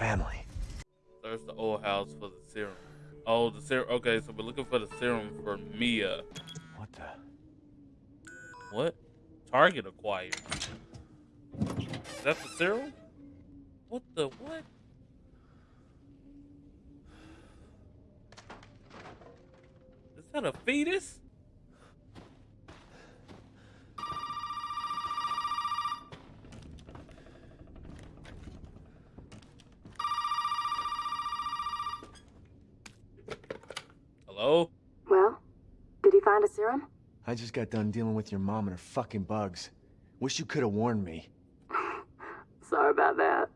Family. Search the old house for the serum. Oh, the serum. Okay, so we're looking for the serum for Mia. What the? What? Target acquired. Is that the serum? What the what? Is that a fetus? Hello? Well, did he find a serum? I just got done dealing with your mom and her fucking bugs. Wish you could have warned me. Sorry about that.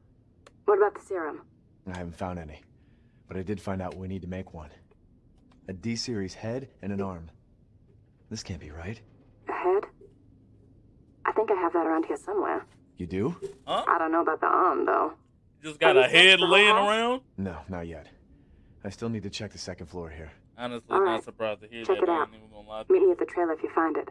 What about the serum? I haven't found any. But I did find out we need to make one. A D-series head and an arm. This can't be right. A head? I think I have that around here somewhere. You do? Huh? I don't know about the arm, though. Just got Have a head laying house? around? No, not yet. I still need to check the second floor here. Honestly, All not right. surprised to hear Check that. it out. even gonna lie Meet me at the trailer if you find it.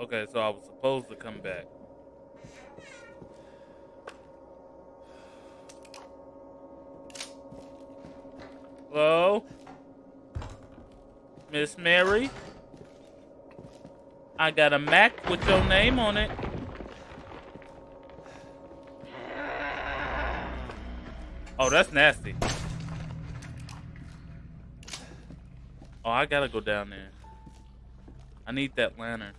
Okay, so I was supposed to come back. Hello? Miss Mary? I got a Mac with your name on it. Oh, that's nasty. Oh, I gotta go down there. I need that lantern.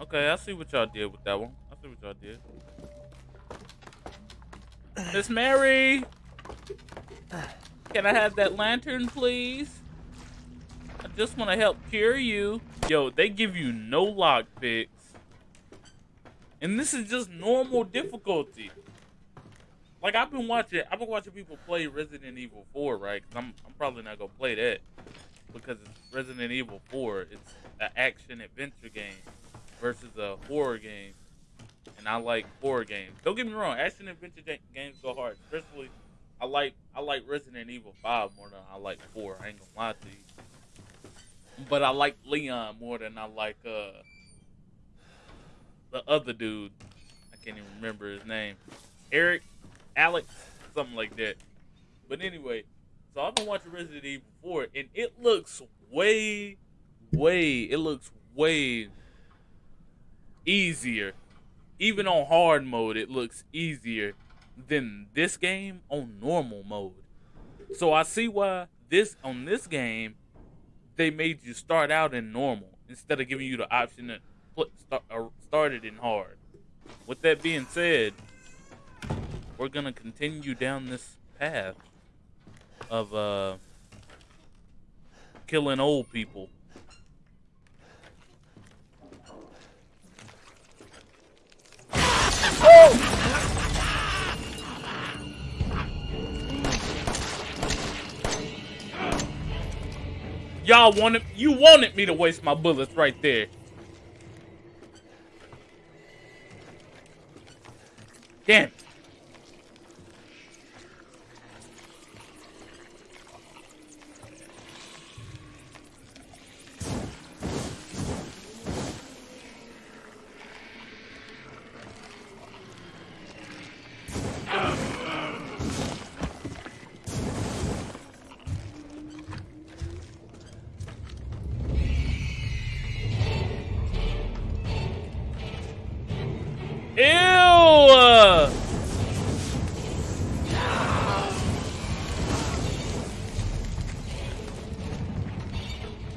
Okay, I see what y'all did with that one. I see what y'all did. Miss Mary! Can I have that lantern, please? I just want to help cure you. Yo, they give you no lock picks. And this is just normal difficulty. Like I've been watching, I've been watching people play Resident Evil 4, right? i I'm, I'm probably not gonna play that because it's Resident Evil 4. It's an action adventure game versus a horror game, and I like horror games. Don't get me wrong, action adventure games go hard. Especially, I like I like Resident Evil 5 more than I like 4. I ain't gonna lie to you. But I like Leon more than I like uh the other dude. I can't even remember his name. Eric, Alex, something like that. But anyway, so I've been watching Resident Evil 4 and it looks way, way, it looks way easier. Even on hard mode, it looks easier than this game on normal mode. So I see why this on this game they made you start out in normal instead of giving you the option to put start, start it in hard. With that being said, we're gonna continue down this path of uh killing old people. Y'all wanted you wanted me to waste my bullets right there. Damn.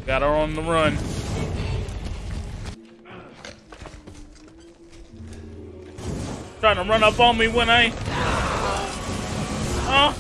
Got her on the run. Trying to run up on me when I. Huh?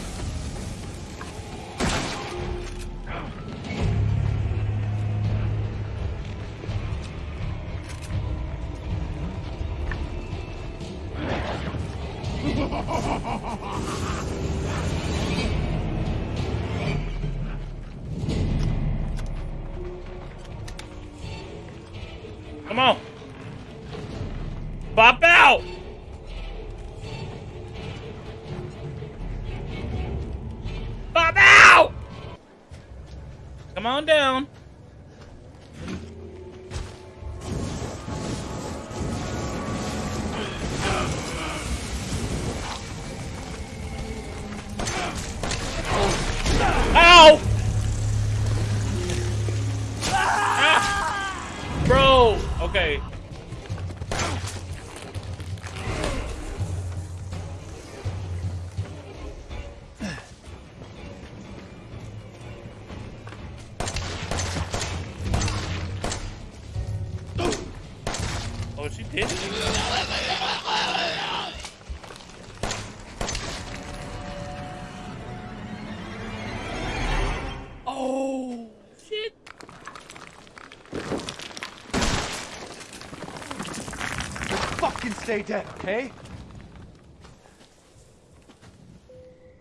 Dead, okay?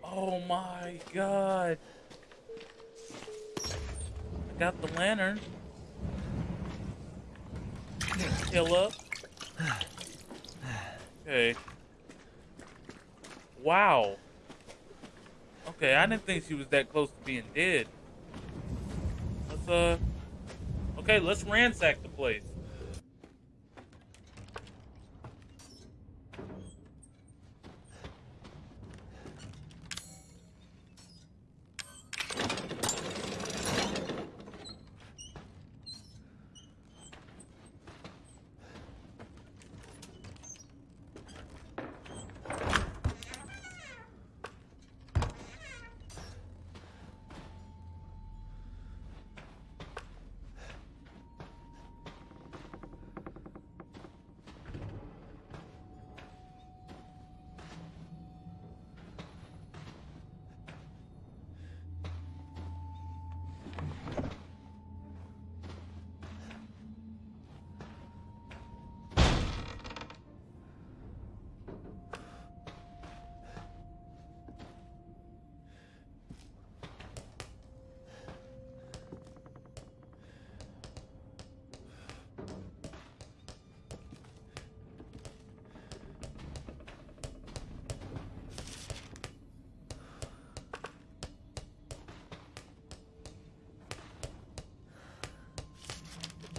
Oh my god. I got the lantern. Heal up. Okay. Wow. Okay, I didn't think she was that close to being dead. Let's, uh. Okay, let's ransack the place.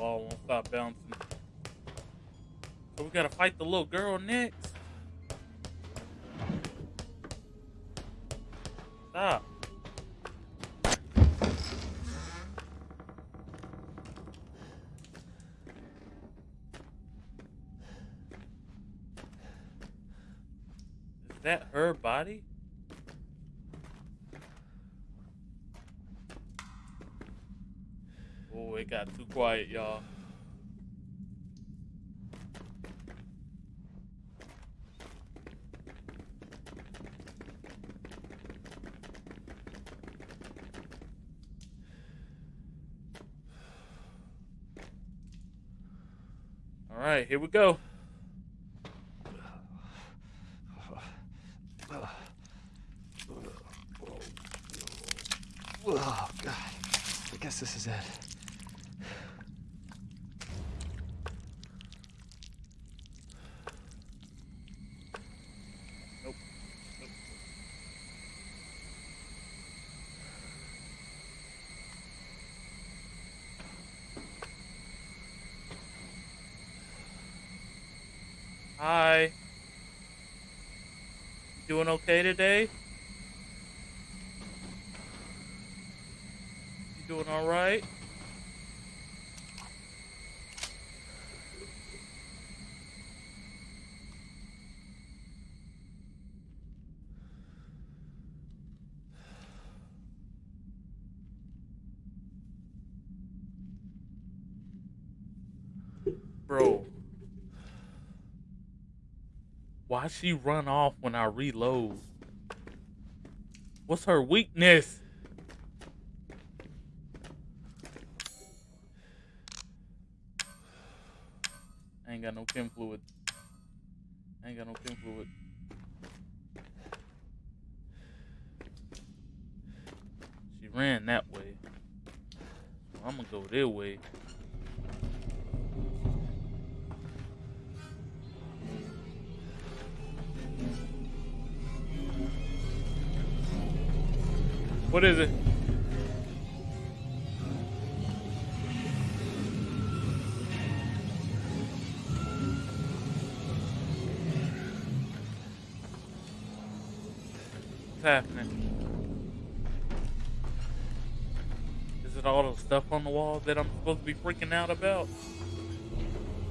Ball won't stop bouncing. So we gotta fight the little girl next. Quiet, y'all. All right, here we go. Oh, God. I guess this is it. Nope. Nope. Hi. You doing okay today? You doing all right? Bro. Why she run off when I reload? What's her weakness? Ain't got no chem fluid. Ain't got no chem fluid. She ran that way. I'm gonna go their way. What is it? What's happening? Is it all the stuff on the wall that I'm supposed to be freaking out about?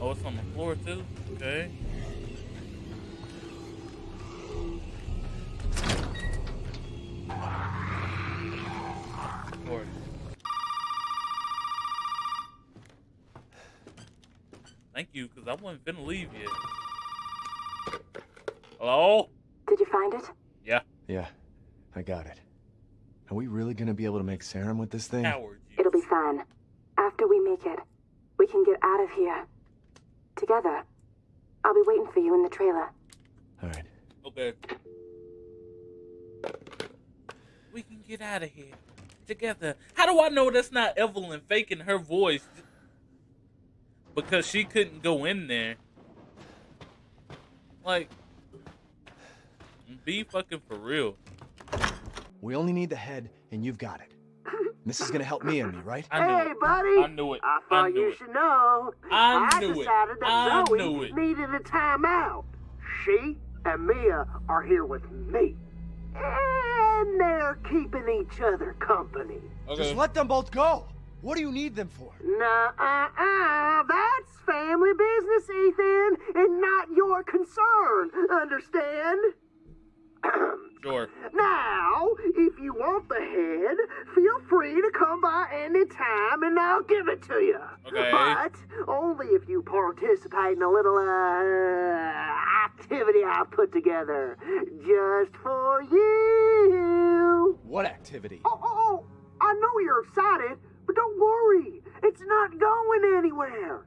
Oh, it's on the floor too? Okay. Because I wasn't finna leave yet. Hello? Did you find it? Yeah, Yeah, I got it. Are we really gonna be able to make serum with this thing? coward. you. It'll be fine. After we make it, we can get out of here. Together. I'll be waiting for you in the trailer. All right. Okay. We can get out of here together. How do I know that's not Evelyn faking her voice? Because she couldn't go in there. Like, be fucking for real. We only need the head, and you've got it. This is gonna help me and me, right? I knew hey, it. buddy. I knew it. I I thought knew you it. should know. I knew it. decided that I Zoe knew it. needed a timeout. She and Mia are here with me. And they're keeping each other company. Okay. Just let them both go. What do you need them for? Nah-uh-uh. That's family business, Ethan, and not your concern. Understand? Sure. Now, if you want the head, feel free to come by any time and I'll give it to you. Okay. But only if you participate in a little uh, activity I put together just for you. What activity? Oh, oh, oh, I know you're excited, but don't worry. It's not going anywhere.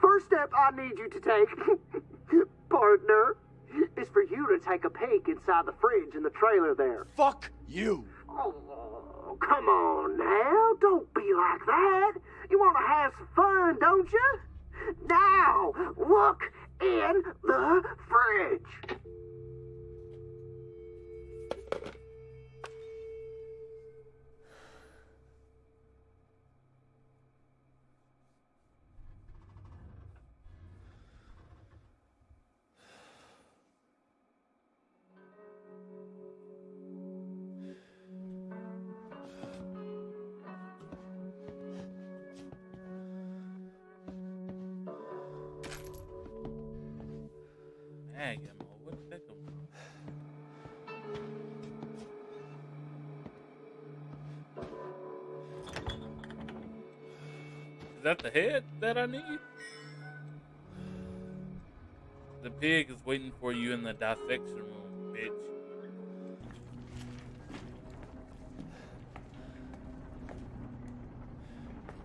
First step I need you to take, partner, is for you to take a peek inside the fridge in the trailer there. Fuck you. Oh, come on now. Don't be like that. You want to have some fun, don't you? Now, look in the fridge. Head that I need? The pig is waiting for you in the dissection room, bitch.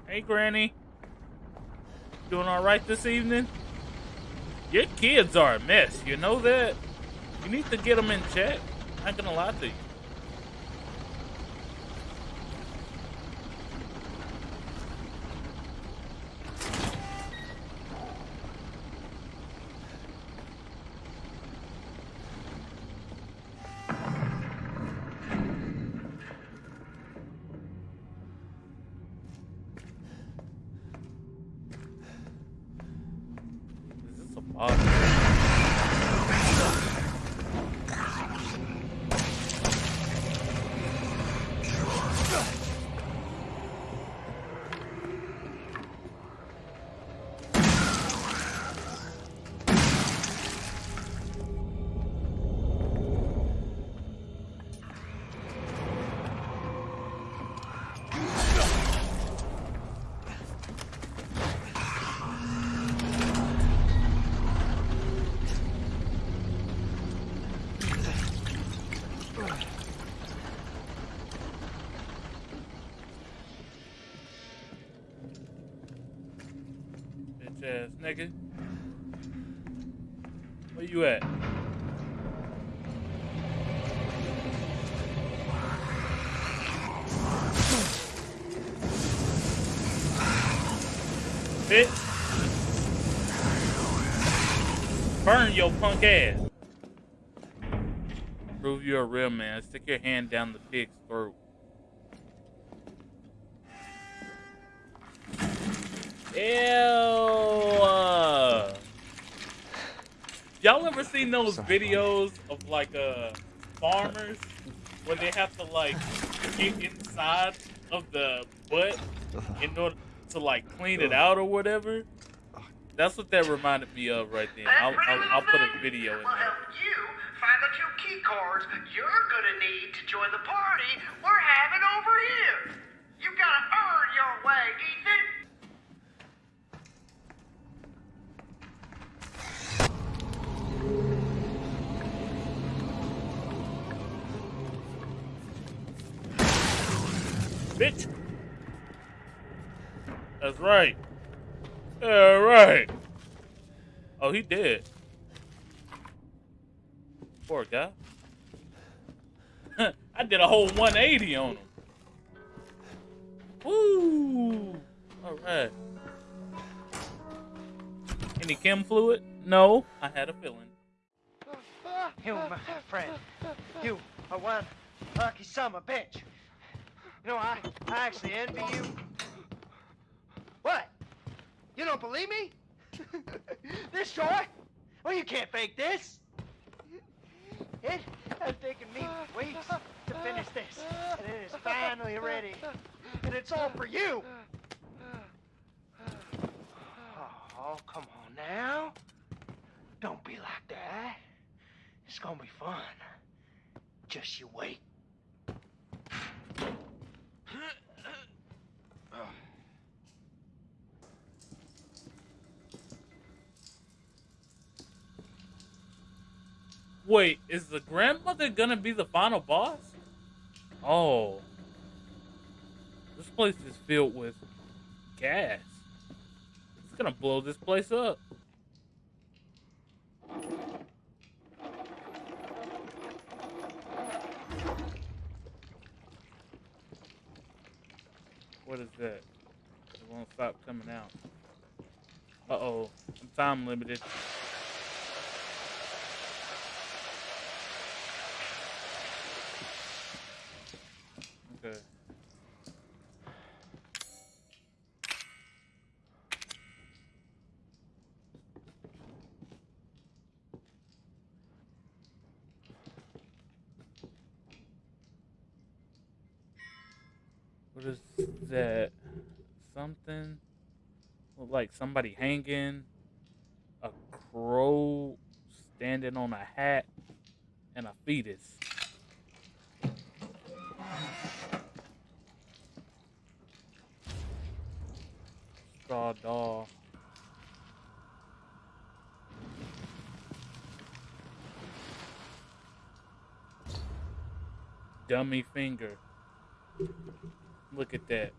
Hey, Granny. Doing all right this evening? Your kids are a mess. You know that? You need to get them in check. I ain't gonna lie to you. Bitch ass nigga. Where you at? Bitch. Burn your punk ass. Prove you're a real man. Stick your hand down the pig's seen those Sorry, videos of like uh farmers where they have to like get inside of the butt in order to like clean it out or whatever. That's what that reminded me of right then. I'll, I'll, I'll put a video in there. find the two key cards you're gonna need to join the party we're having over here. You gotta earn your way, Ethan. Bitch. That's right. Yeah, right. Oh, he did. Poor guy. I did a whole 180 on him. Woo! All right. Any chem fluid? No, I had a feeling. You, my friend, you are one lucky a bitch. You know, I, I actually envy you. What? You don't believe me? this short? Well, you can't fake this. It has taken me weeks to finish this, and it is finally ready. And it's all for you. Oh, come on now. Don't be like that. It's gonna be fun. Just you wait. Wait, is the grandmother gonna be the final boss? Oh. This place is filled with gas. It's gonna blow this place up. What is that? It won't stop coming out. Uh oh. I'm time limited. Okay. What is that? Something? Look like somebody hanging, a crow standing on a hat, and a fetus. Straw doll. Dummy finger. Look at that.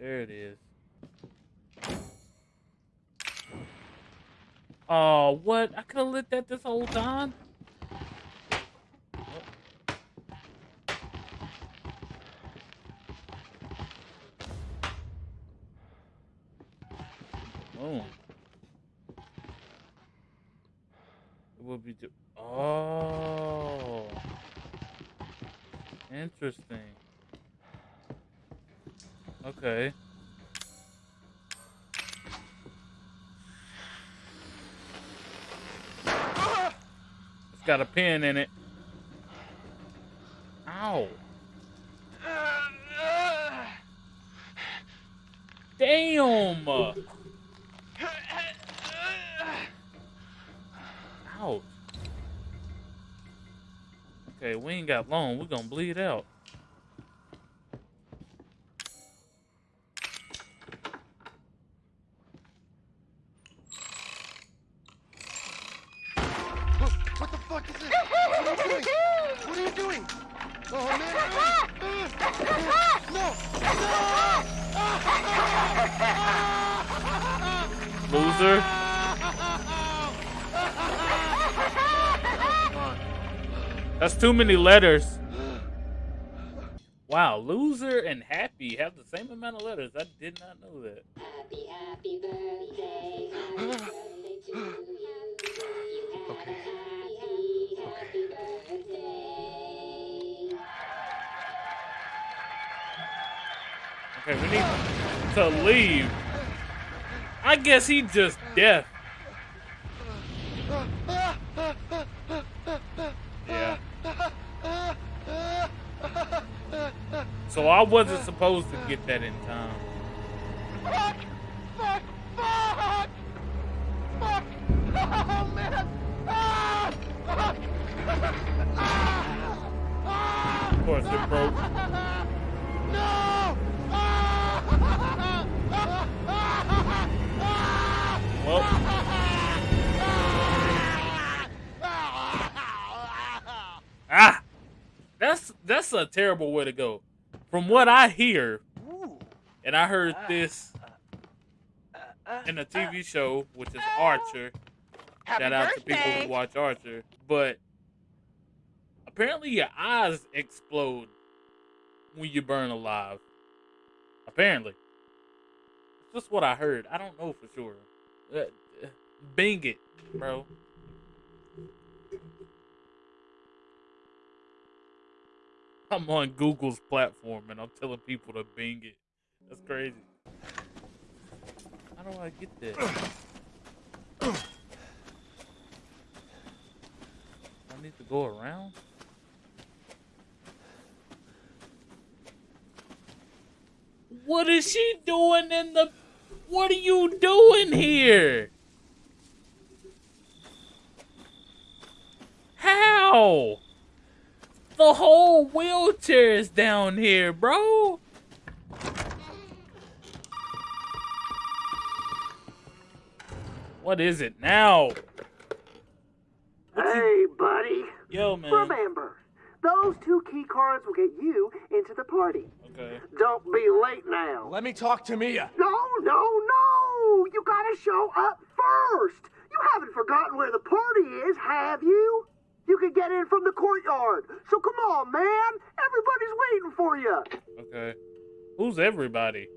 There it is. Oh, what? I could have lit that this whole time. Got a pin in it. Ow. Damn. Ouch. Okay, we ain't got long. We're gonna bleed out. Too many letters. Wow, loser and happy have the same amount of letters. I did not know that. Happy, happy birthday. Happy birthday to you. You Okay. happy, happy birthday. Okay, we need to leave. I guess he just deaf. I wasn't supposed to get that in time. Fuck! Fuck! Fuck! Fuck! Oh, man! Ah! Fuck! Ah! Ah! Of course, it broke. No! Ah! Well, ah, that's that's a terrible way to go. From what I hear, and I heard this in a TV show, which is Archer. Happy Shout out to people who watch Archer. But apparently your eyes explode when you burn alive. Apparently. It's just what I heard. I don't know for sure. Uh, uh, Bing it, bro. I'm on Google's platform and I'm telling people to Bing it. That's crazy. How do I get that? I need to go around? What is she doing in the. What are you doing here? How? The whole wheelchair is down here, bro. What is it now? Hey, buddy. Yo, man. Remember, those two key cards will get you into the party. Okay. Don't be late now. Let me talk to Mia. No, no, no! You gotta show up first! You haven't forgotten where the party is, have you? You can get in from the courtyard. So come on, man! Everybody's waiting for you! Okay. Who's everybody?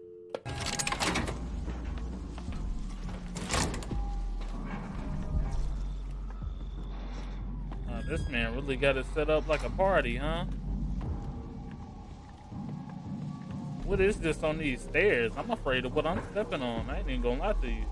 Uh, this man really got it set up like a party, huh? What is this on these stairs? I'm afraid of what I'm stepping on. I ain't even gonna lie to you.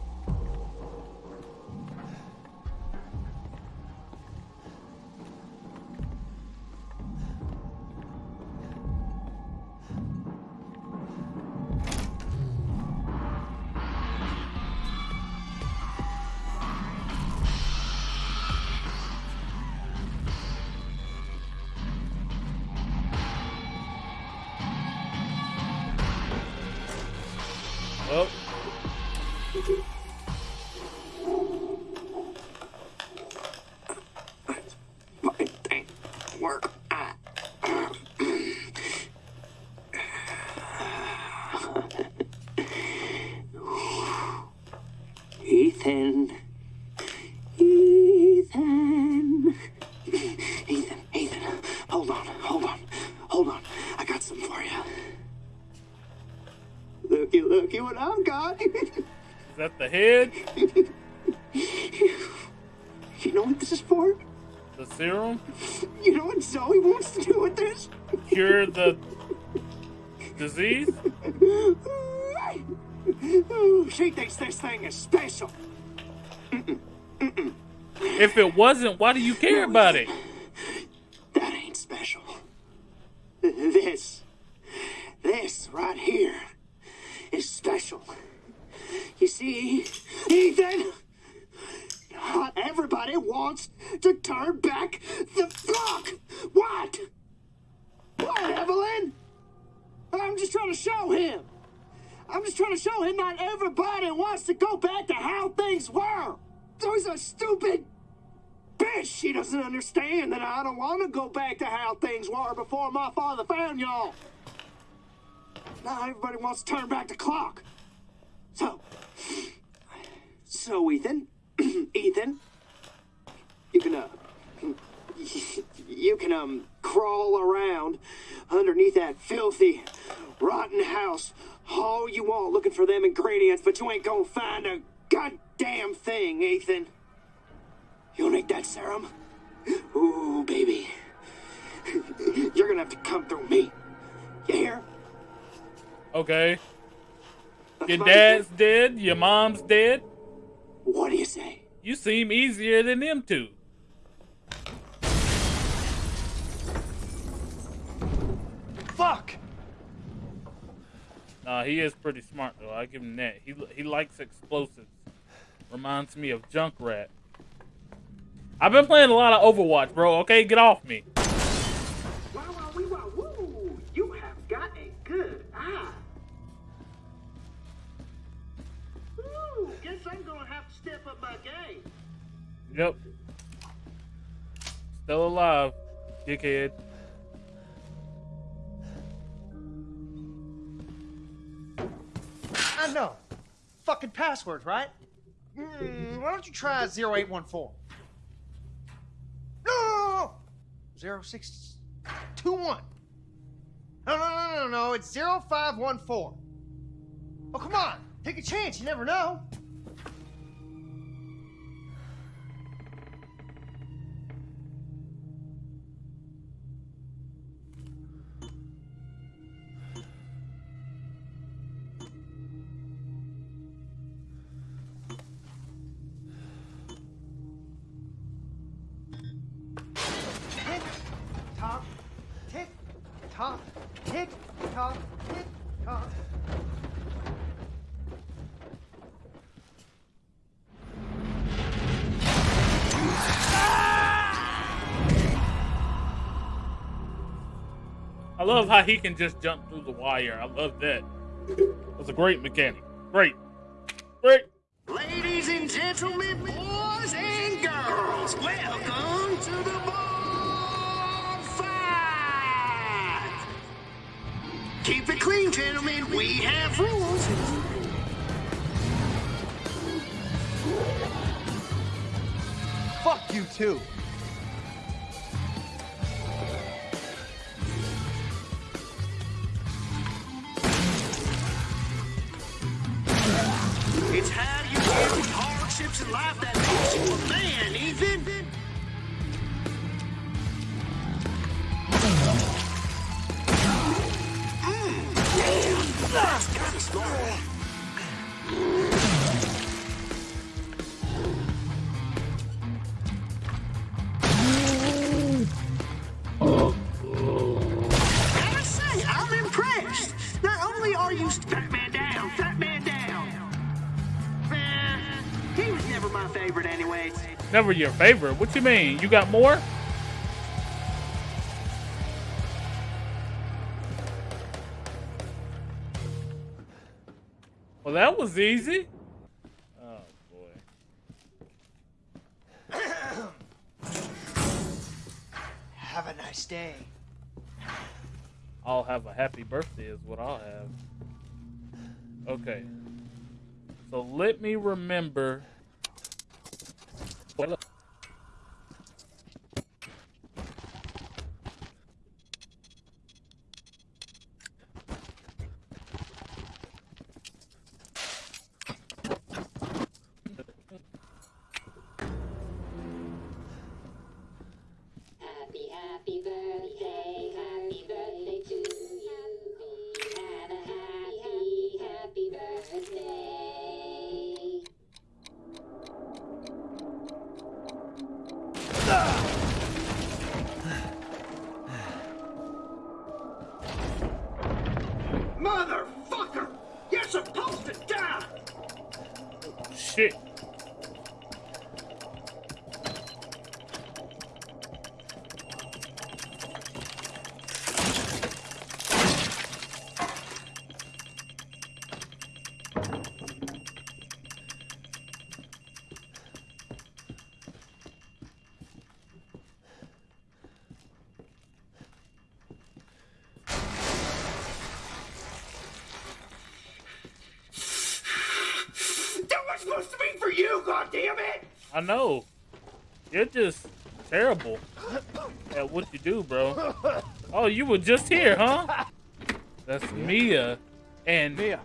Head? you know what this is for? The serum? You know what Zoe wants to do with this? Cure the disease? Ooh, she thinks this thing is special. If it wasn't, why do you care about it? That ain't special. This, this right here is special. You see, Ethan, not everybody wants to turn back the clock. What? What, Evelyn? I'm just trying to show him. I'm just trying to show him not everybody wants to go back to how things were. So he's a stupid bitch. Doesn't understand that I don't want to go back to how things were before my father found y'all. Now everybody wants to turn back the clock. So, so Ethan, Ethan, you can uh, you can um crawl around underneath that filthy, rotten house all you want looking for them ingredients, but you ain't gonna find a goddamn thing, Ethan. You'll need that serum? Ooh, baby. You're gonna have to come through me. You hear? Okay. That's Your my- dad's dead, your mom's dead. What do you say? You seem easier than them two. Fuck! Nah, he is pretty smart though. I give him that. He he likes explosives. Reminds me of Junkrat. I've been playing a lot of Overwatch, bro. Okay, get off me. Wow, wow, wee, wow, woo! You have got a good eye. Ooh, guess I'm gonna have to step up my game. Yep. Still alive, dickhead. I know. Fucking passwords, right? Mm, why don't you try 0814? No, no, no, no. 0621. No, no, no, no, no. It's 0514. Oh, come on. Take a chance. You never know. Love how he can just jump through the wire. I love that. That's a great mechanic. Great. Great. Ladies and gentlemen, boys and girls, welcome to the bar fight. Keep it clean, gentlemen. We have rules. Fuck you too. Your favorite. What you mean? You got more? Well, that was easy. Oh boy. Have a nice day. I'll have a happy birthday is what I'll have. Okay. So let me remember. Happy, happy birthday, I know. You're just terrible at what you do, bro. Oh, you were just here, huh? That's Mia and Mia,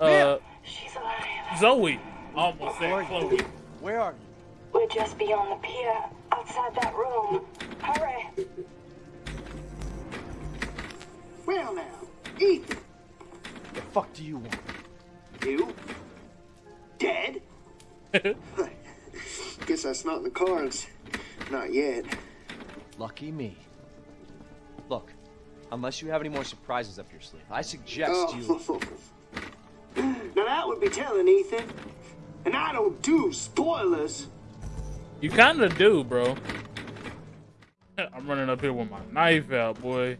uh She's alive. Zoe. Almost said Chloe. where are you? We're just beyond the pier, outside that room. Hurry. Well now, Ethan, The fuck do you want? The cards. Not yet. Lucky me. Look, Unless you have any more surprises up your sleeve, I suggest you. Oh. now that would be telling, Ethan. And I don't do spoilers. You kind of do, bro. I'm running up here with my knife out, boy.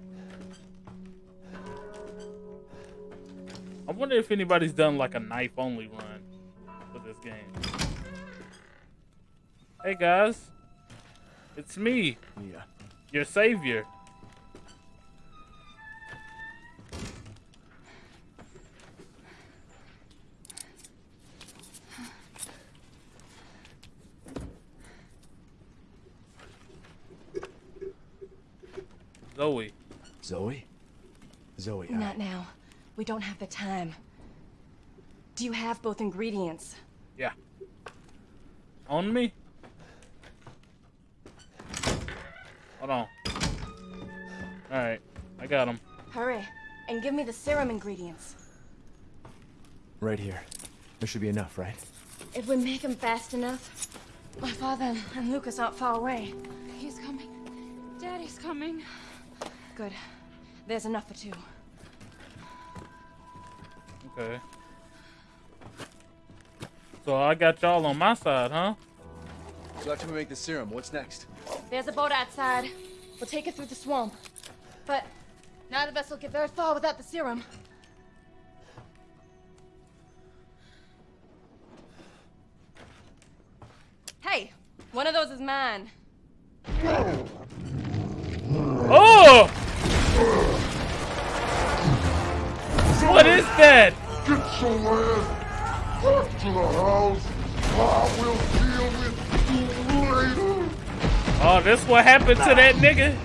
I wonder if anybody's done like a knife only run for this game. Hey guys, it's me, Yeah. your savior. Zoe. Zoe? Zoe, I... Not now. We don't have the time. Do you have both ingredients? Yeah. On me? Me the serum ingredients. Right here. There should be enough, right? If we make them fast enough, my father and Lucas aren't far away. He's coming. Daddy's coming. Good. There's enough for two. Okay. So I got y'all on my side, huh? So after we make the serum, what's next? There's a boat outside. We'll take it through the swamp. But none of us will get very far without the serum. Hey, one of those is mine. Oh! What is that? Get your ass back to the house. I will deal with you later. Oh, this what happened to that nigga?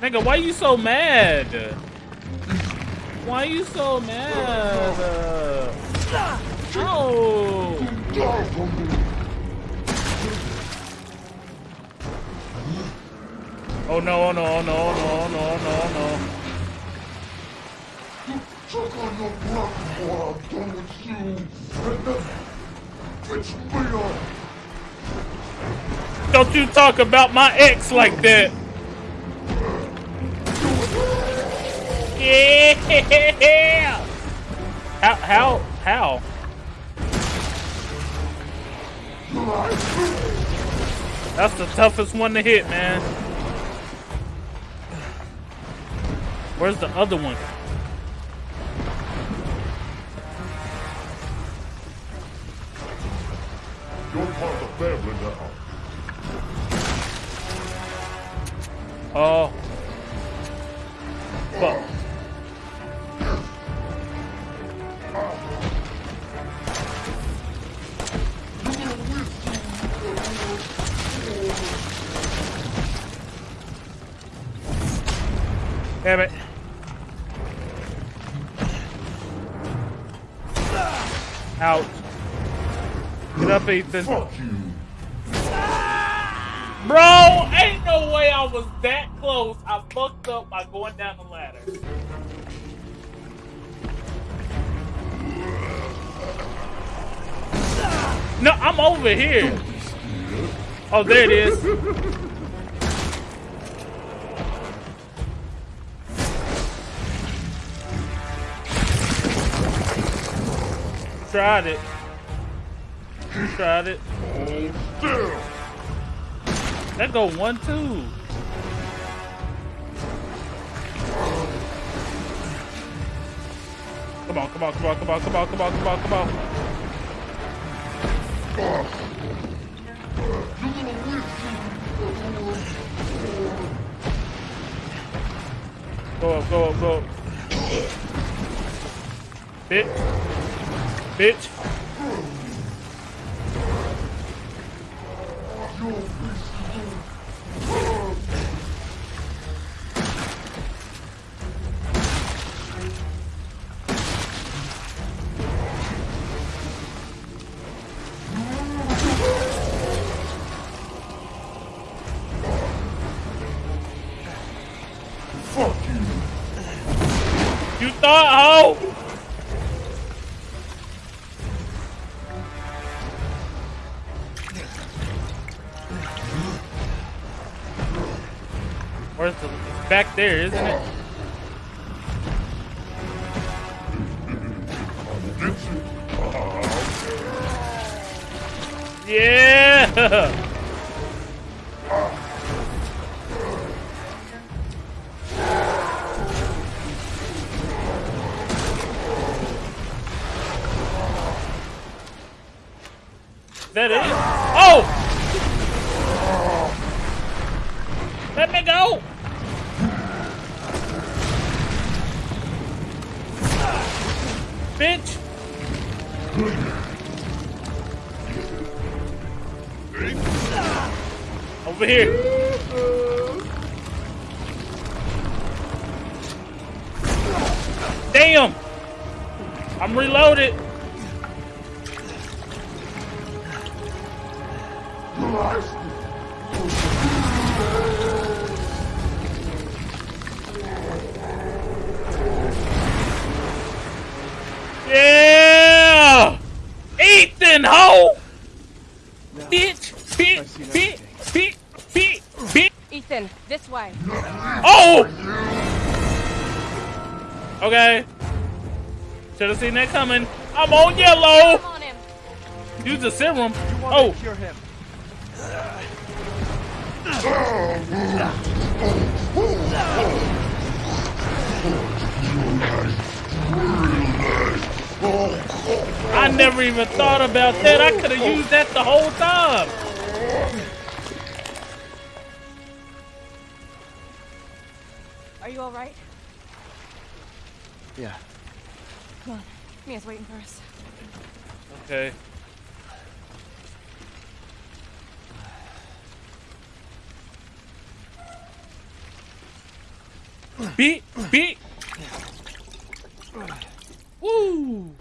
Nigga, why you so mad? Why you so mad? Oh! Oh no, oh no, oh no, oh no, oh no, oh no, oh on. Don't you talk about my ex like that. Yeah! How, how, how? That's the toughest one to hit, man. Where's the other one? You're part of the family now. Oh. Fuck. Ethan. Fuck you. Bro, ain't no way I was that close. I fucked up by going down the ladder. No, I'm over here. Oh, there it is. Tried it. Tried it. That go one two. Come on, come on, come on, come on, come on, come on, come on, come on. Go up, go up, go up. Bitch. Bitch. There, isn't it? Yeah. Is that it? Oh! Let me go! Bitch! Over here! Damn! I'm reloaded! Yeah! This way. Oh! Okay. Should have seen that coming. I'm on yellow! Come on him. Use the serum. Oh! cure him? I never even thought about that. I could have used that the whole time. Are you all right? Yeah. Come on. Mia's waiting for us. Okay. Beat, beat. Woo.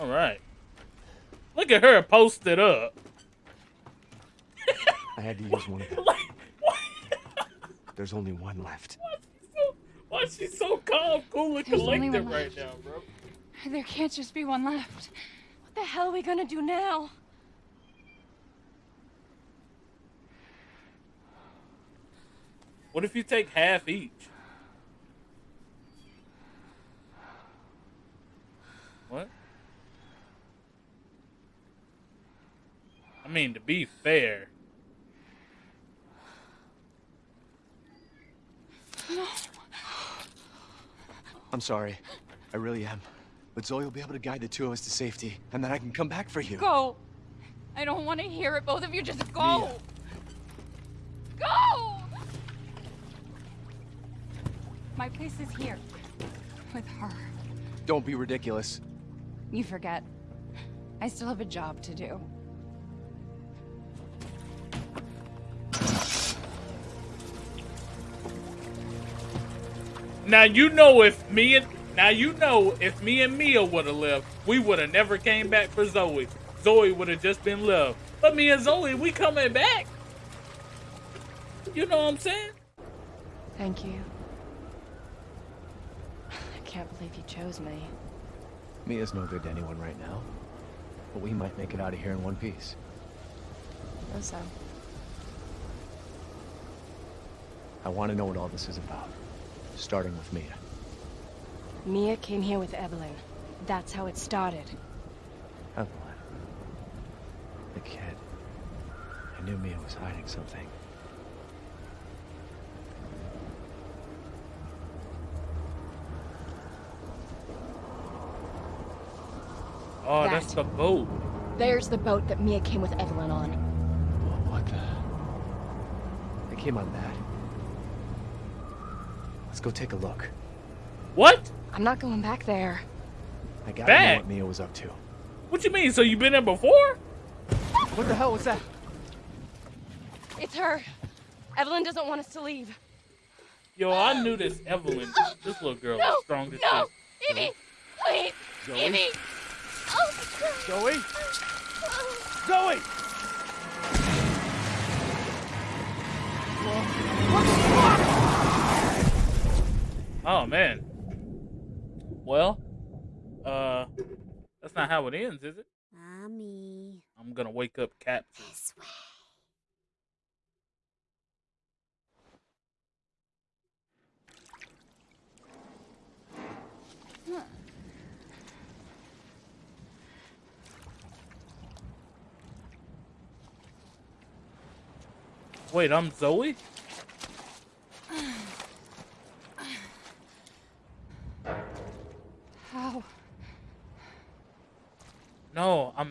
All right. Look at her posted up. I had to use one of them. Like, what? There's only one left. Why is she so why is she so calm, cool, and There's only collected right left. now, bro? There can't just be one left. What the hell are we gonna do now? What if you take half each? What? I mean, to be fair. I'm sorry. I really am. But Zoe will be able to guide the two of us to safety, and then I can come back for you. Go! I don't want to hear it. Both of you just go! Go! My place is here. With her. Don't be ridiculous. You forget. I still have a job to do. Now you know if me and now you know if me and Mia would have left, we would have never came back for Zoe. Zoe would have just been left. But me and Zoe, we coming back. You know what I'm saying? Thank you. I can't believe you chose me. Mia's no good to anyone right now. But we might make it out of here in one piece. So, I want to know what all this is about. Starting with Mia. Mia came here with Evelyn. That's how it started. Oh, Evelyn. The kid. I knew Mia was hiding something. Oh, that's the boat. There's the boat that Mia came with Evelyn on. Well, what the? They came on that. Let's go take a look. What? I'm not going back there. I gotta know what Mia was up to. What you mean? So you've been there before? What the hell was that? It's her. Evelyn doesn't want us to leave. Yo, I knew this Evelyn, this little girl No, was strong as no, shit. Evie, please, Zoe? Evie. Oh. Zoe? Zoe! Oh man. Well, uh, that's not how it ends, is it? Mommy. I'm gonna wake up Cap. This way. Wait, I'm Zoe?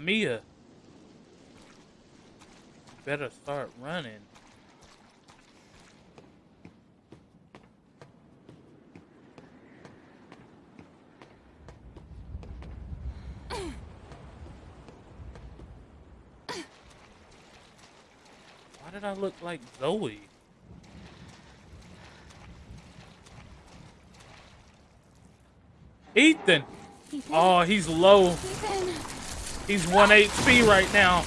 Mia. Better start running. Why did I look like Zoe? Ethan! Oh, he's low. He's 1 HP right now.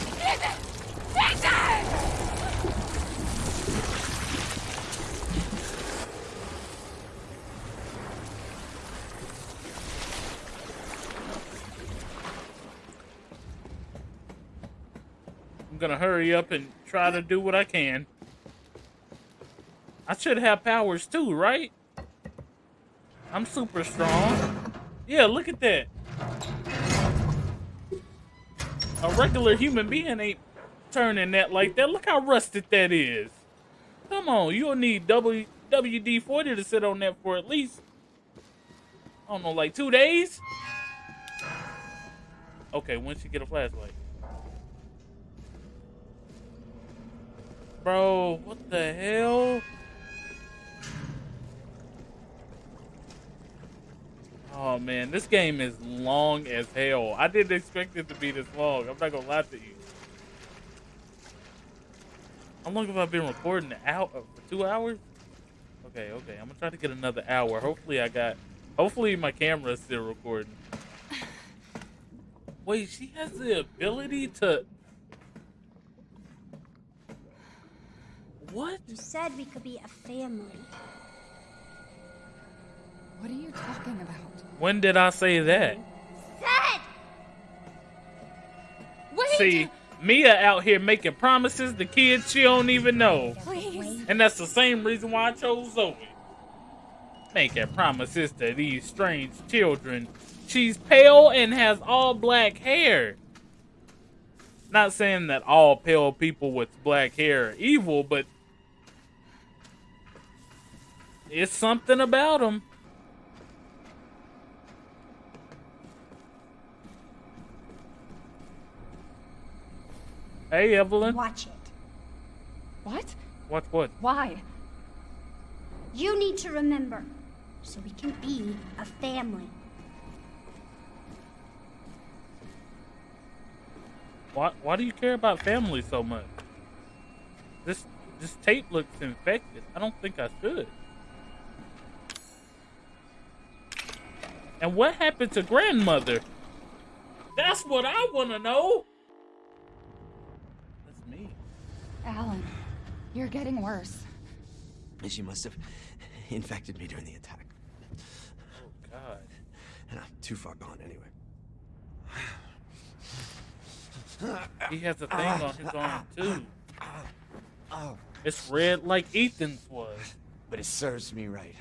I'm gonna hurry up and try to do what I can. I should have powers too, right? I'm super strong. Yeah, look at that. Regular human being ain't turning that like that. Look how rusted that is. Come on, you'll need W WD-40 to sit on that for at least, I don't know, like two days? Okay, once you get a flashlight. Bro, what the hell? Oh man, this game is long as hell. I didn't expect it to be this long. I'm not gonna lie to you. How long have I been recording? Out uh, for two hours? Okay, okay. I'm gonna try to get another hour. Hopefully, I got. Hopefully, my camera is still recording. Wait, she has the ability to. What? You said we could be a family. What are you talking about? When did I say that? Said! Wait! See, Mia out here making promises to kids she don't even know. Please. And that's the same reason why I chose Zoe. Making promises to these strange children. She's pale and has all black hair. Not saying that all pale people with black hair are evil, but it's something about them. Hey, Evelyn. Watch it. What? What? What? Why? You need to remember, so we can be a family. Why? Why do you care about family so much? This this tape looks infected. I don't think I should. And what happened to grandmother? That's what I want to know. That's me. Alan, you're getting worse. She must have infected me during the attack. Oh God. And I'm too far gone anyway. He has a thing on his arm too. It's red like Ethan's was. But it serves me right.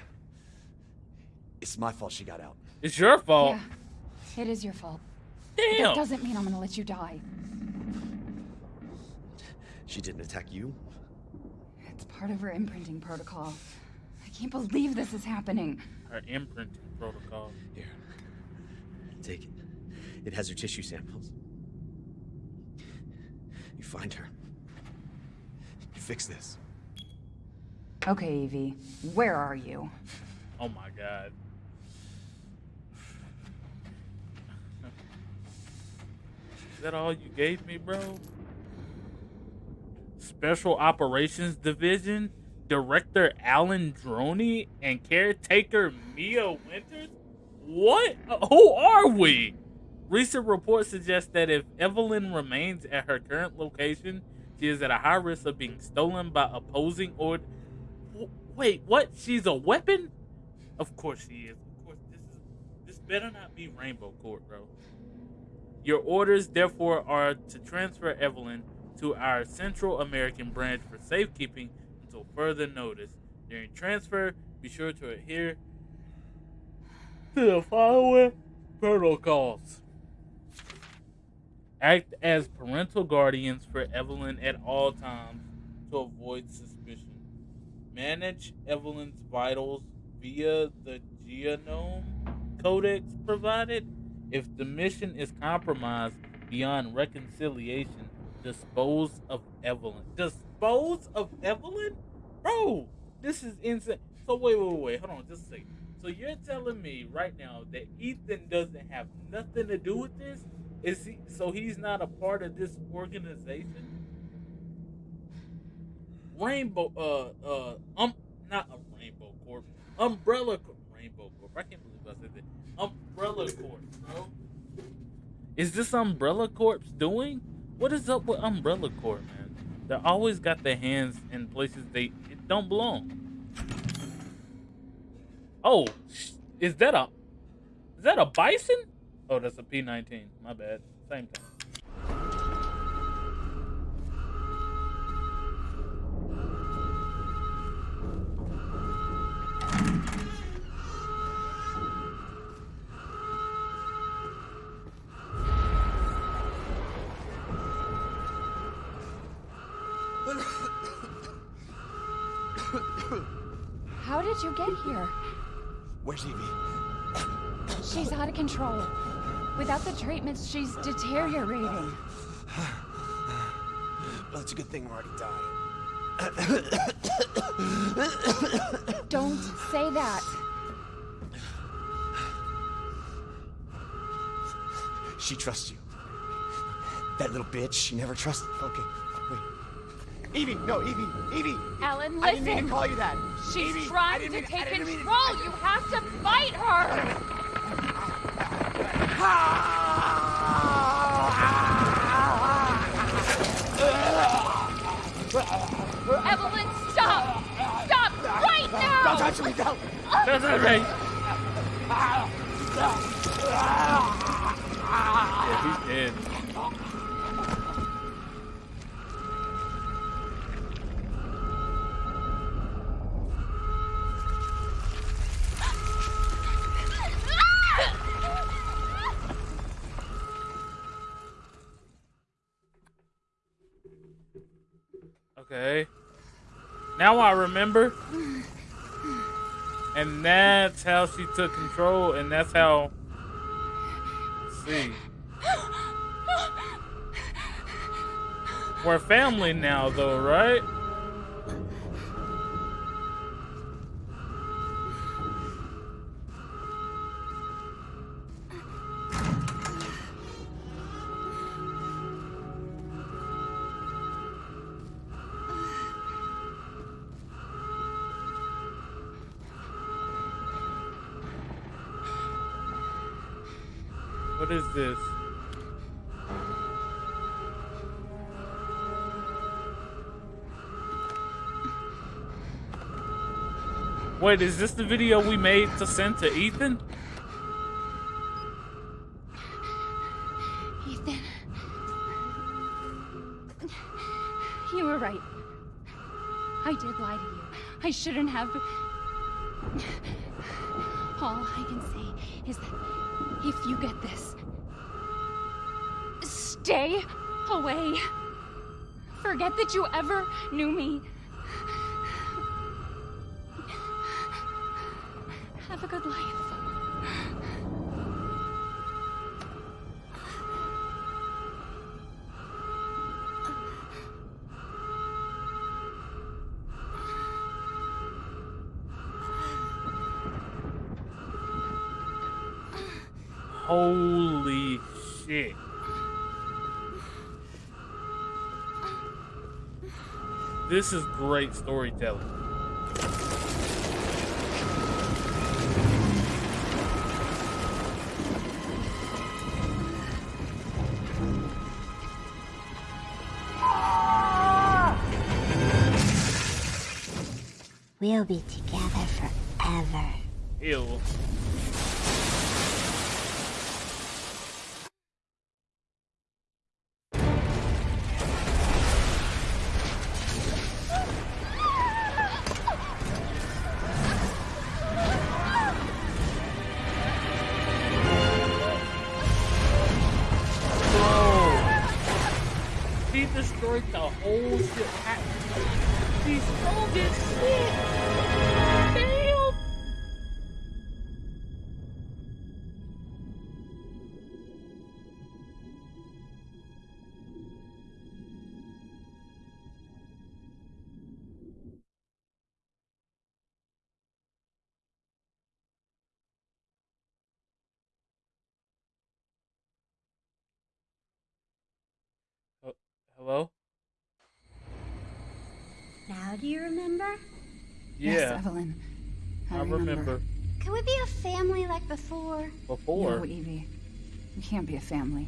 It's my fault she got out. It's your fault. Yeah, it is your fault. Damn. That doesn't mean I'm gonna let you die. She didn't attack you? It's part of her imprinting protocol. I can't believe this is happening. Her imprinting protocol. Here. Take it. It has her tissue samples. You find her. You fix this. Okay, Evie, where are you? Oh my God. Is that all you gave me, bro? Special Operations Division, Director Alan Droney, and caretaker Mia Winters? What? Who are we? Recent reports suggest that if Evelyn remains at her current location, she is at a high risk of being stolen by opposing or. Wait, what? She's a weapon? Of course she is. Of course, this is. This better not be Rainbow Corp, bro. Your orders, therefore, are to transfer Evelyn to our Central American branch for safekeeping until further notice. During transfer, be sure to adhere to the following protocols. Act as parental guardians for Evelyn at all times to avoid suspicion. Manage Evelyn's vitals via the genome codex provided. If the mission is compromised beyond reconciliation, dispose of Evelyn. Dispose of Evelyn? Bro, this is insane. So wait, wait, wait, hold on, just a second. So you're telling me right now that Ethan doesn't have nothing to do with this? Is he so he's not a part of this organization? Rainbow uh uh um not a Rainbow Corp. Umbrella Corp. Rainbow Corp. I can't believe I said that. Umbrella Corp, bro. Is this Umbrella Corp's doing? What is up with Umbrella Corp, man? They always got their hands in places they don't belong. Oh, is that a is that a bison? Oh, that's a P19. My bad. Same thing. Control. Without the treatments, she's deteriorating. Well, it's a good thing we're already dying. Don't say that. She trusts you. That little bitch, she never trusted. Okay, wait. Evie, no, Evie, Evie. Alan, I didn't mean to call you that. She's Evie, trying to mean- take mean- control. You have to fight her. Evelyn, stop! Stop right now! Don't touch me, don't! That's not right. Yeah, he's dead. Now I remember. And that's how she took control, and that's how. Let's see. We're family now, though, right? Wait, is this the video we made to send to Ethan? Ethan. You were right. I did lie to you. I shouldn't have. All I can say is that if you get this, stay away. Forget that you ever knew me. This is great storytelling. We'll be together forever. Ew. Hello? Now do you remember? Yes, Evelyn. I, I remember. Can we be a family like before? Before. No, Evie. We can't be a family.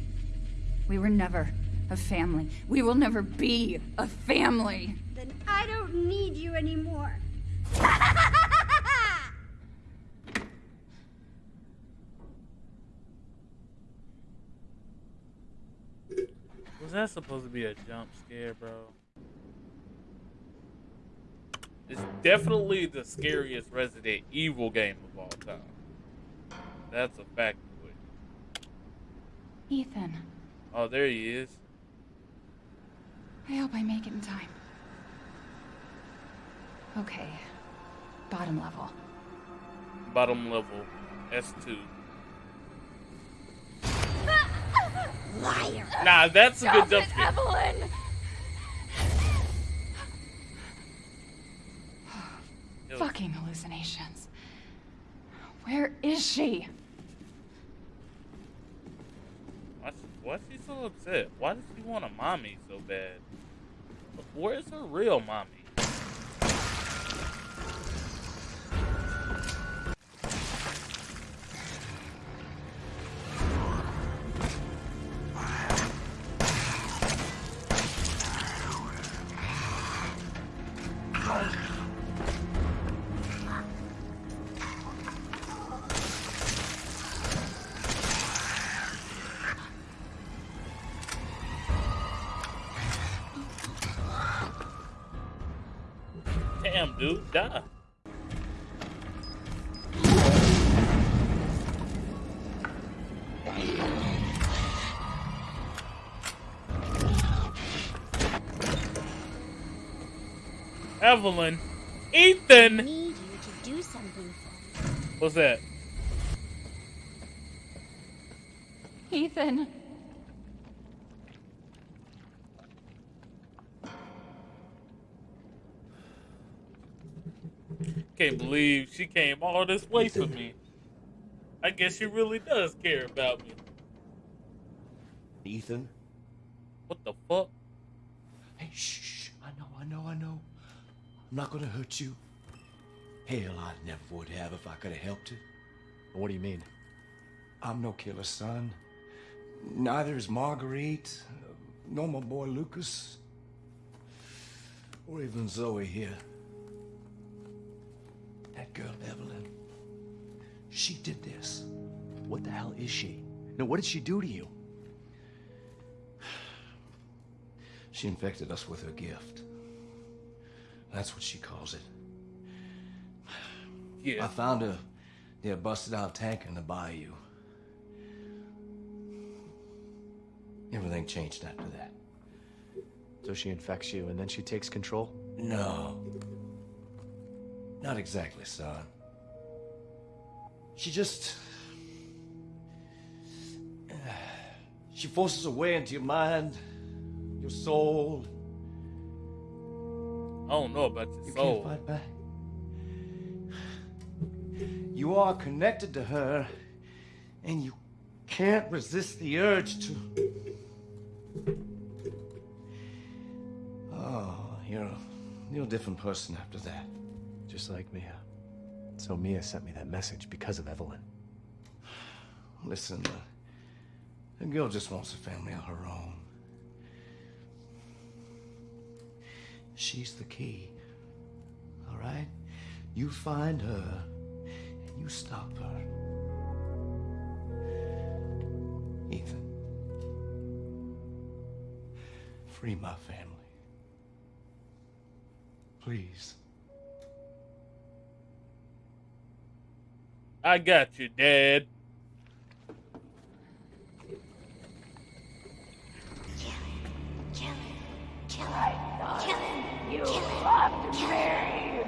We were never a family. We will never be a family. Then I don't need you anymore. Was that supposed to be a jump scare, bro? It's definitely the scariest Resident Evil game of all time. That's a fact. of it. Ethan, Oh, there he is. I hope I make it in time. Okay. Bottom level. Bottom level, S2. Liar. Nah, that's a good Stop jump. Evelyn! Fucking hallucinations. Where is she? Why, why's she so upset? Why does she want a mommy so bad? Where's her real mommy? Damn, dude, die. Evelyn, Ethan. Need you to do something for me. What's that? Ethan. Can't believe she came all this way for me. I guess she really does care about me. Ethan? What the fuck? Hey, shh, shh. I know, I know, I know. I'm not gonna hurt you. Hell, I never would have if I could have helped it. What do you mean? I'm no killer, son. Neither is Marguerite, nor my boy Lucas, or even Zoe here. That girl, Evelyn, she did this. What the hell is she? Now, what did she do to you? She infected us with her gift. That's what she calls it. Yeah. I found her near a busted out tank in the bayou. Everything changed after that. So she infects you and then she takes control? No. Not exactly, son. She just. She forces her way into your mind, your soul. I don't know about your You soul. can't fight back. You are connected to her, and you can't resist the urge to. Oh, you're a, you're a different person after that. Just like Mia. So Mia sent me that message because of Evelyn. Listen, uh, the girl just wants a family of her own. She's the key. All right? You find her and you stop her. Ethan. Free my family. Please. I got you, Dad. Kill him. Kill him. You loved me.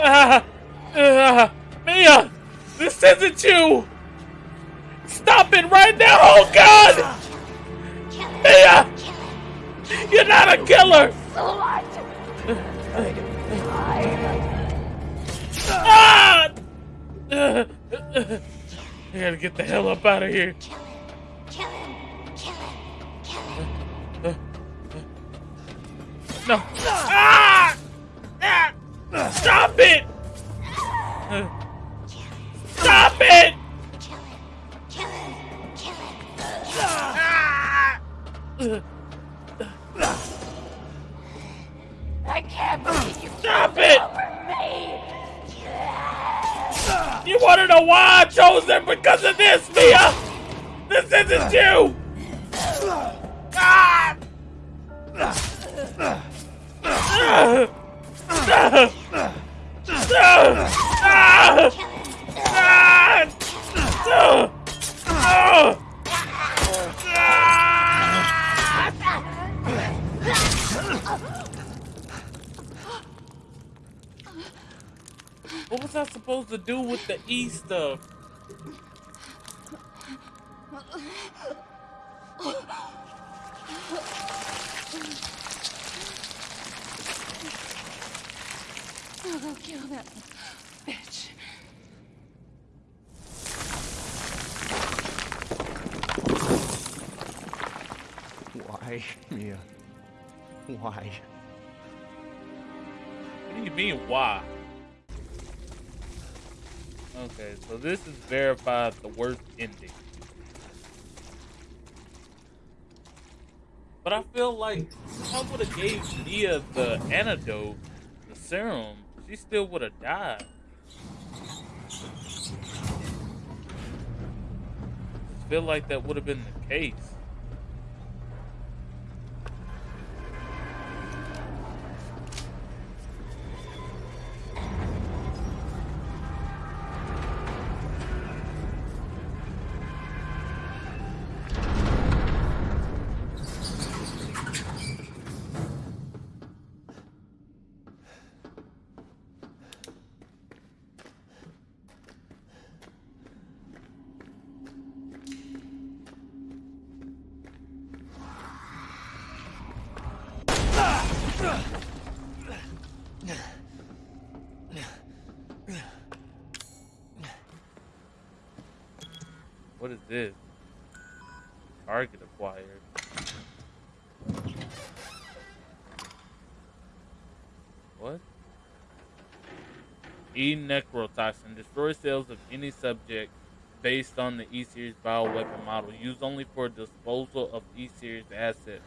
Ah, Mia, this isn't you. Stop it right now. Oh, God. Mia, you're not a killer. So what? Ah! I gotta get the hell up out of here. Kill him. Kill him. Kill him. Kill him. No. Ah! Ah! Stop it! Stop it! Kill him. Kill him. Kill him. Kill him. Ah! You wanna know why I chose them? Because of this, Mia! This isn't you! Ah! Ah! Ah! Ah! Ah! Ah! Ah! What was I supposed to do with the E stuff? I'll go kill that bitch. Why, Mia? Why? What do you mean, why? Okay, so this is verified the worst ending. But I feel like if I would have gave Mia the antidote, the serum, she still would have died. I feel like that would have been the case. E necrotoxin destroys cells of any subject based on the E series bioweapon model, used only for disposal of E series assets.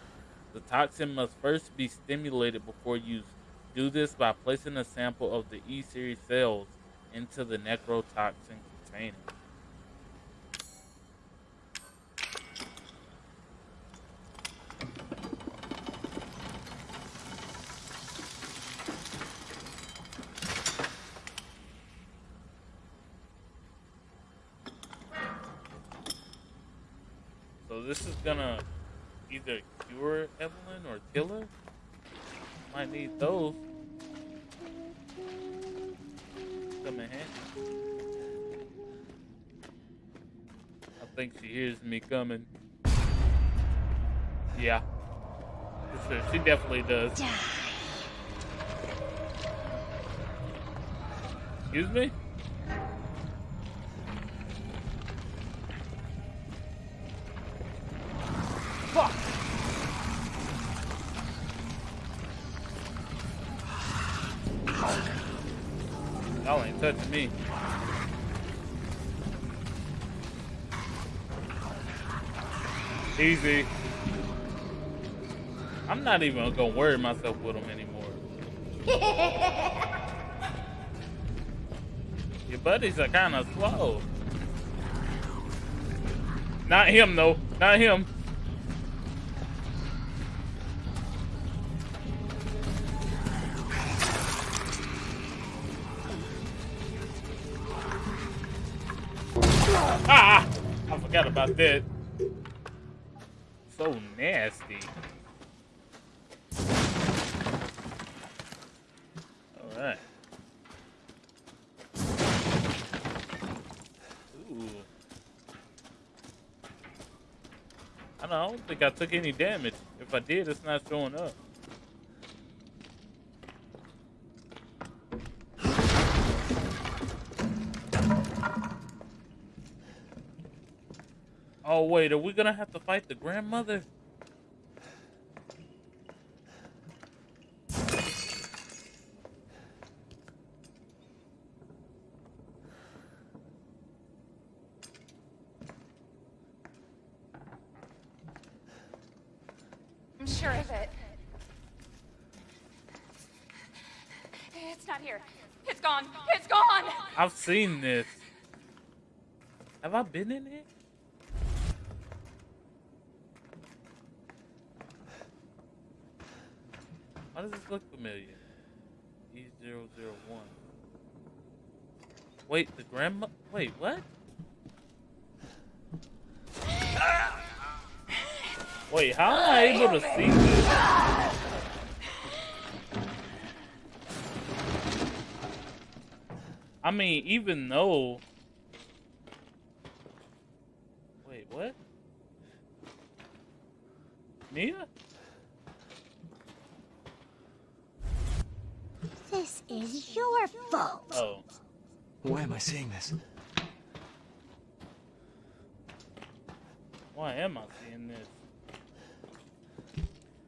The toxin must first be stimulated before use. Do this by placing a sample of the E series cells into the necrotoxin container. So this is gonna either cure Evelyn or kill her. Might need those. Come in handy. I think she hears me coming. Yeah. Sure. She definitely does. Excuse me? Easy. I'm not even gonna worry myself with them anymore. Your buddies are kind of slow. Not him, though. Not him. Ah! I forgot about that. So nasty. Alright. don't, I don't think I took any damage. If I did, it's not showing up. Oh wait, are we gonna have to fight the grandmother? I'm sure of it. It's not here. It's gone. It's gone. I've seen this. Have I been in it? Why does this look familiar? E001. Wait, the grandma. Wait, what? Wait, how am I able to see this? I mean, even though. Wait, what? Mia? This is your fault. Oh. Why am I seeing this? Why am I seeing this?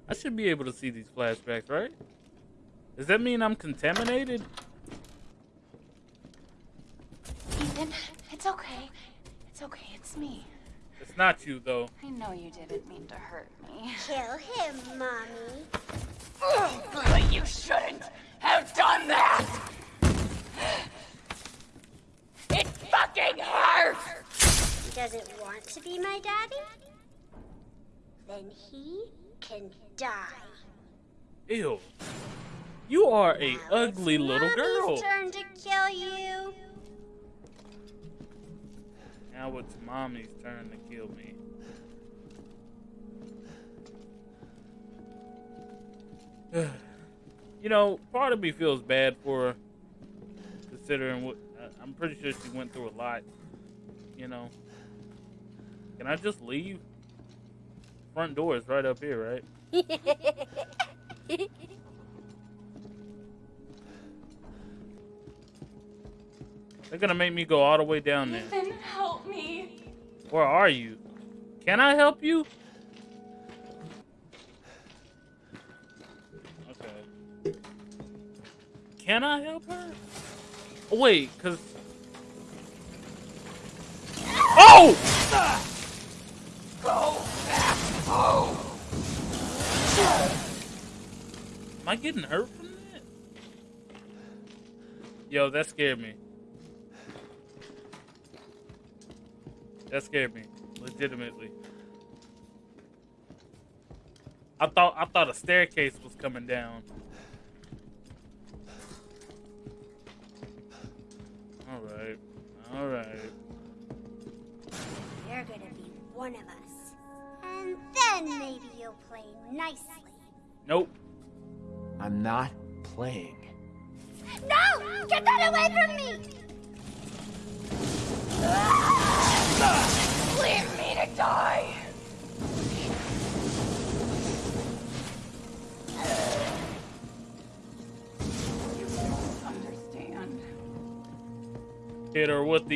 I should be able to see these flashbacks, right? Does that mean I'm contaminated? Ethan, it's okay. It's okay. It's me. It's not you, though. I know you didn't mean to hurt me. Kill him, Mommy. But you shouldn't have done that! It fucking hurts! He doesn't want to be my daddy? Then he can die. Ew. You are a ugly little Mommy's girl. turn to kill you. Now it's mommy's turn to kill me. you know, part of me feels bad for her, considering what I- I'm pretty sure she went through a lot. You know, can I just leave? Front door is right up here, right? They're gonna make me go all the way down there. Ethan, help me. Where are you? Can I help you? Okay. Can I help her? Oh, wait, cause. Oh! Go back home. Am I getting hurt from that? Yo, that scared me. That scared me, legitimately. I thought I thought a staircase was coming down. All right, all right. You're gonna be one of us. And then maybe you'll play nicely. Nope. I'm not playing. No! Get that away from me!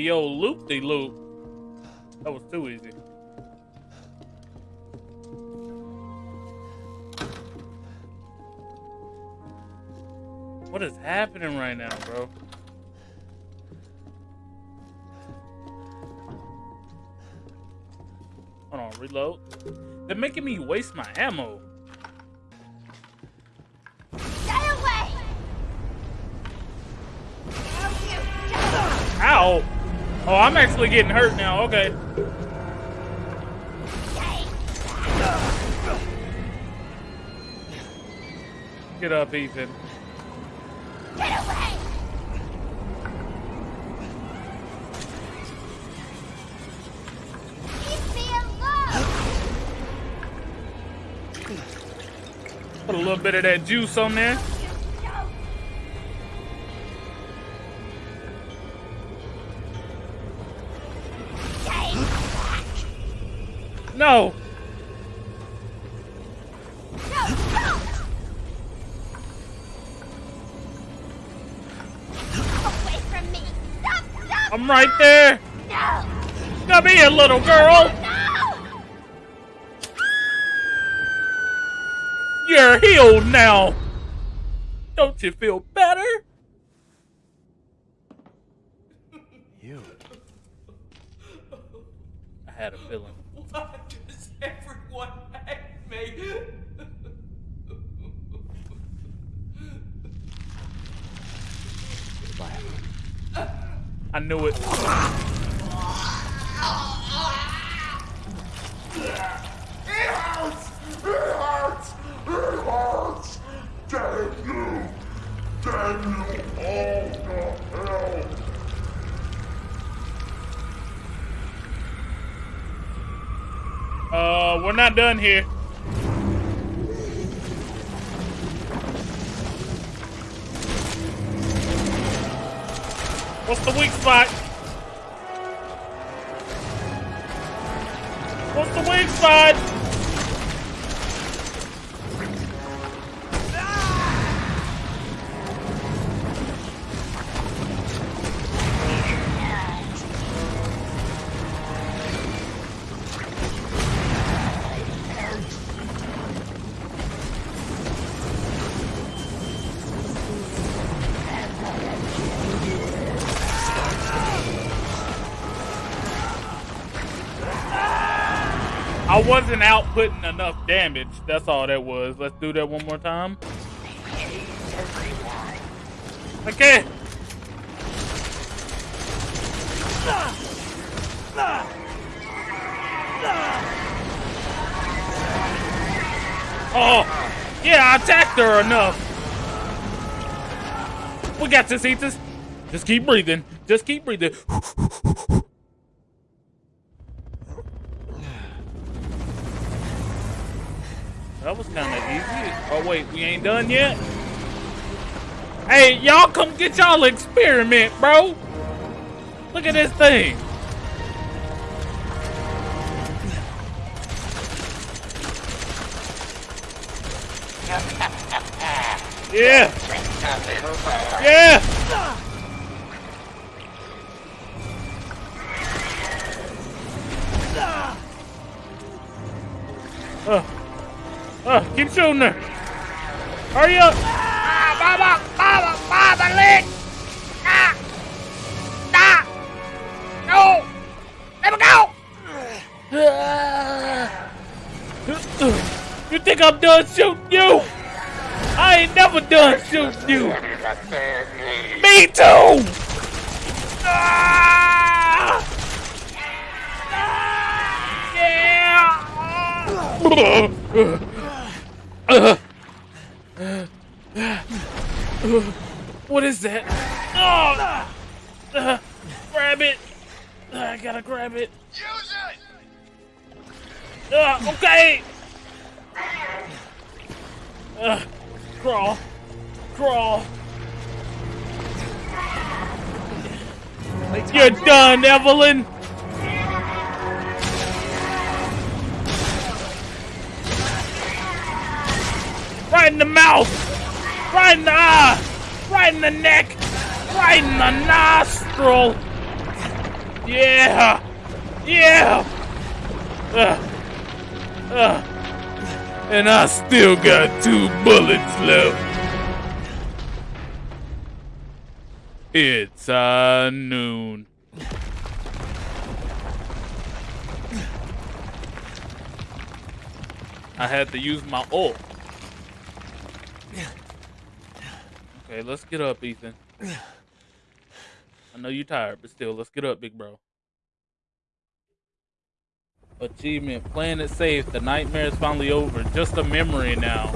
The old loop de loop. That was too easy. What is happening right now, bro? Hold on, reload. They're making me waste my ammo. Oh, I'm actually getting hurt now. Okay. Get up, Ethan. Get away! Leave me alone! Put a little bit of that juice on there. I'm right there. Come here, little girl. You're healed now. Don't you feel better? You. I had a feeling. Why does everyone hate me? I knew it. It hurts! It hurts! It hurts! Damn you! Damn you all to hell! Uh, we're not done here. What's the weak spot? Wasn't outputting enough damage. That's all that was. Let's do that one more time. Okay. Oh, yeah, I attacked her enough. We got this, Ethan. Just keep breathing. Just keep breathing. That was kind of easy. Oh, wait, we ain't done yet? Hey, y'all come get y'all experiment, bro. Look at this thing. Yeah. Yeah. Uh, uh, keep shooting her. Hurry up. Ah, Baba, Baba, Baba, leg! Ah! Ah! No! Let me go! You think I'm done shooting you? I ain't never done shooting you. Me too. Ah! Yeah. What is that? Oh! Uh, grab it. I gotta grab it. Use it. Uh, okay. Uh, crawl. Crawl. You're done, Evelyn. Right in the mouth. Right in the eye. Right in the neck. Right in the nostril. Yeah. Yeah. Uh, uh. And I still got two bullets left. It's uh, noon. I had to use my ult. Okay, let's get up, Ethan. I know you're tired, but still, let's get up, big bro. Achievement, playing it safe. The nightmare is finally over. Just a memory now.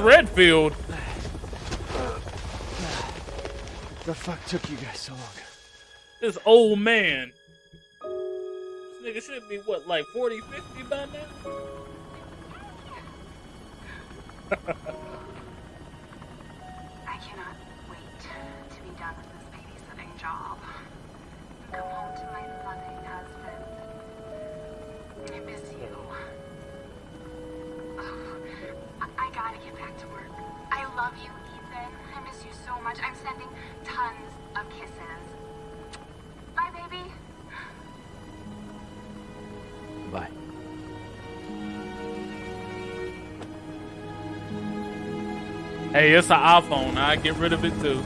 Redfield. The fuck took you guys so long? This old man. This nigga should be, what, like 40, 50 by now? Hey, it's an iPhone. I get rid of it too.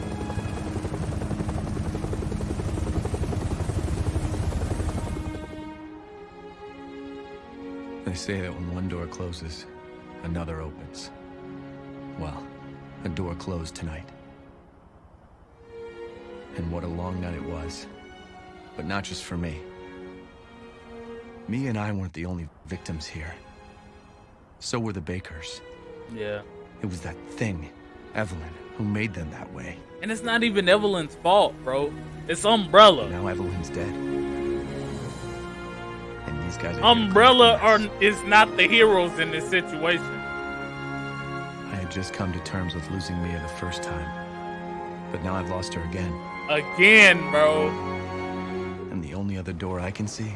They say that when one door closes, another opens. Well, a door closed tonight. And what a long night it was. But not just for me. Mia and I weren't the only victims here. So were the Bakers. Yeah. It was that thing, Evelyn, who made them that way. And it's not even Evelyn's fault, bro. It's Umbrella. Now Evelyn's dead. And these guys are Umbrella are is not the heroes in this situation. I had just come to terms with losing Mia the first time. But now I've lost her again. Again, bro. And the only other door I can see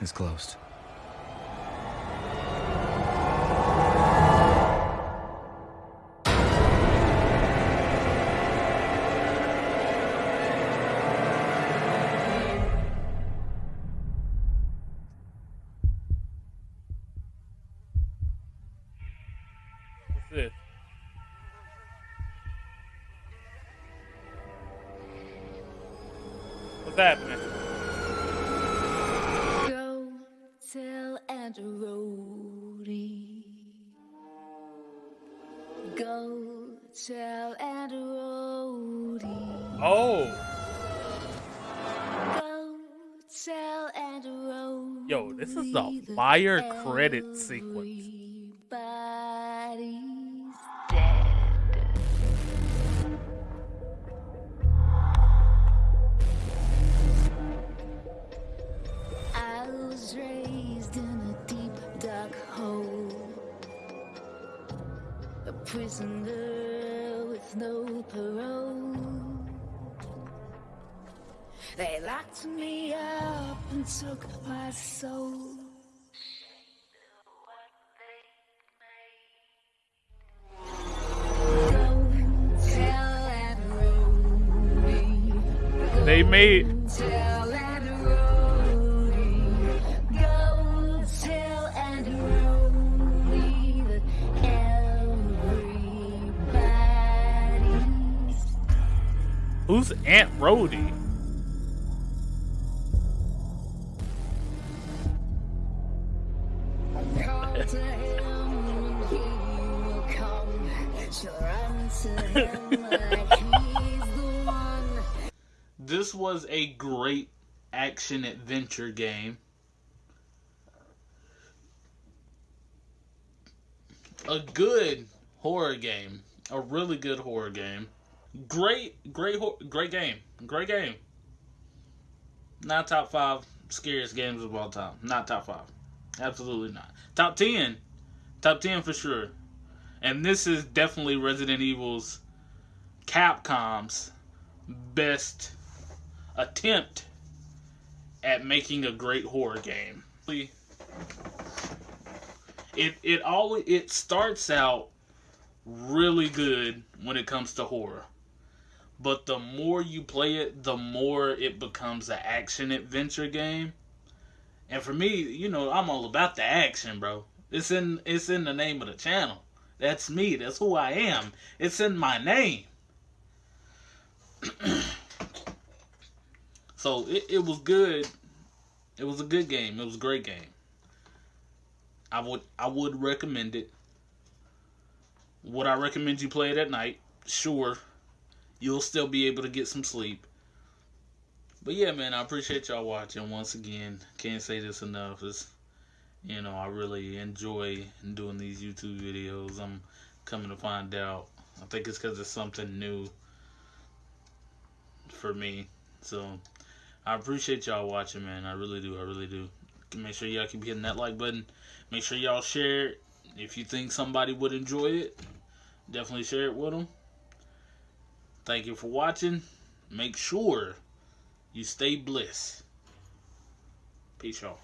is closed. A fire credit sequence. That made. who's Aunt Rhodey? This was a great action adventure game. A good horror game. A really good horror game. Great, great, great game. Great game. Not top five scariest games of all time. Not top five. Absolutely not. Top ten. Top ten for sure. And this is definitely Resident Evil's Capcom's best attempt at making a great horror game. It it always it starts out really good when it comes to horror. But the more you play it, the more it becomes an action adventure game. And for me, you know, I'm all about the action, bro. It's in it's in the name of the channel. That's me. That's who I am. It's in my name. so it, it was good. It was a good game. It was a great game. I would I would recommend it. Would I recommend you play it at night? Sure. You'll still be able to get some sleep. But yeah, man, I appreciate y'all watching once again. Can't say this enough. It's you know, I really enjoy doing these YouTube videos. I'm coming to find out I think it's because it's something new for me. So I appreciate y'all watching, man. I really do. I really do. Make sure y'all keep hitting that like button. Make sure y'all share it. If you think somebody would enjoy it, definitely share it with them. Thank you for watching. Make sure you stay blessed. Peace, y'all.